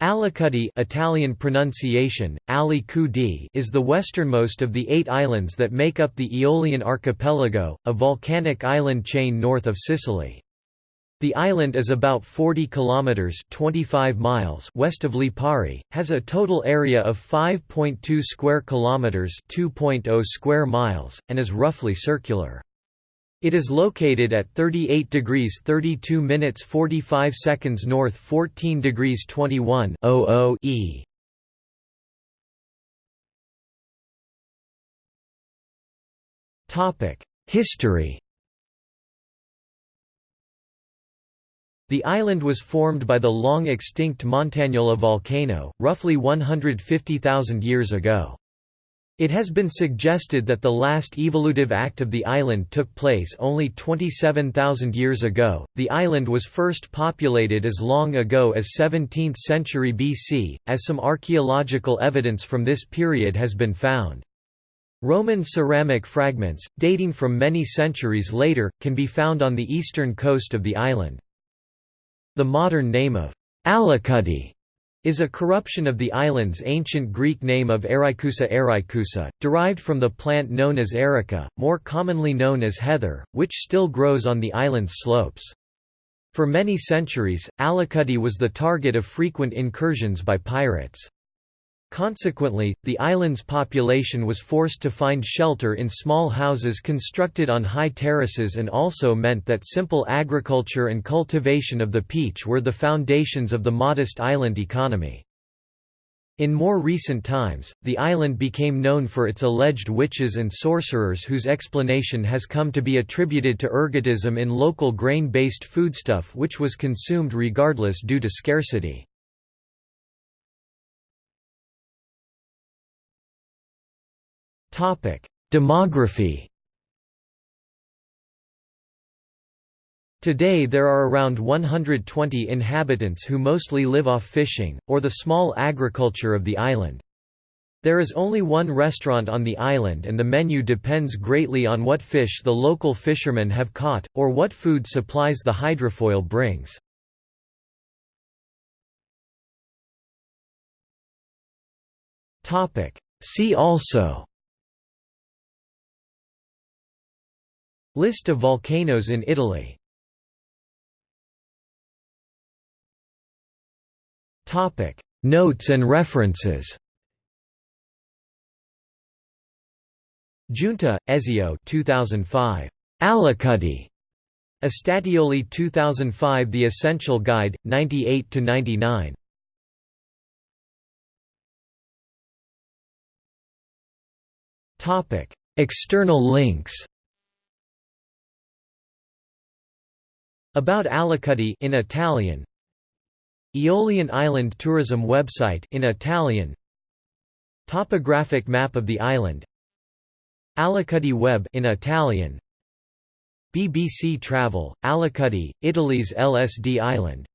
Alicudi Italian pronunciation, is the westernmost of the eight islands that make up the Aeolian archipelago, a volcanic island chain north of Sicily. The island is about 40 kilometers (25 miles) west of Lipari, has a total area of 5.2 square kilometers (2.0 square miles), and is roughly circular. It is located at 38 degrees 32 minutes 45 seconds north 14 degrees 21 e. History The island was formed by the long-extinct Montagnola volcano, roughly 150,000 years ago. It has been suggested that the last evolutive act of the island took place only 27,000 years ago. The island was first populated as long ago as 17th century BC, as some archaeological evidence from this period has been found. Roman ceramic fragments, dating from many centuries later, can be found on the eastern coast of the island. The modern name of Alicudi is a corruption of the island's ancient Greek name of Erykusa erykusa, derived from the plant known as erica, more commonly known as heather, which still grows on the island's slopes. For many centuries, Alicudi was the target of frequent incursions by pirates. Consequently, the island's population was forced to find shelter in small houses constructed on high terraces and also meant that simple agriculture and cultivation of the peach were the foundations of the modest island economy. In more recent times, the island became known for its alleged witches and sorcerers whose explanation has come to be attributed to ergotism in local grain-based foodstuff which was consumed regardless due to scarcity. Demography Today there are around 120 inhabitants who mostly live off fishing, or the small agriculture of the island. There is only one restaurant on the island and the menu depends greatly on what fish the local fishermen have caught, or what food supplies the hydrofoil brings. See also List of volcanoes in Italy Topic Notes and references Giunta, Ezio 2005. Alicudi. Estatioli 2005 The Essential Guide, 98–99. External links About Alicudi in Italian Aeolian Island Tourism website in Italian Topographic map of the island Alicudi web in Italian BBC Travel Alicudi Italy's LSD island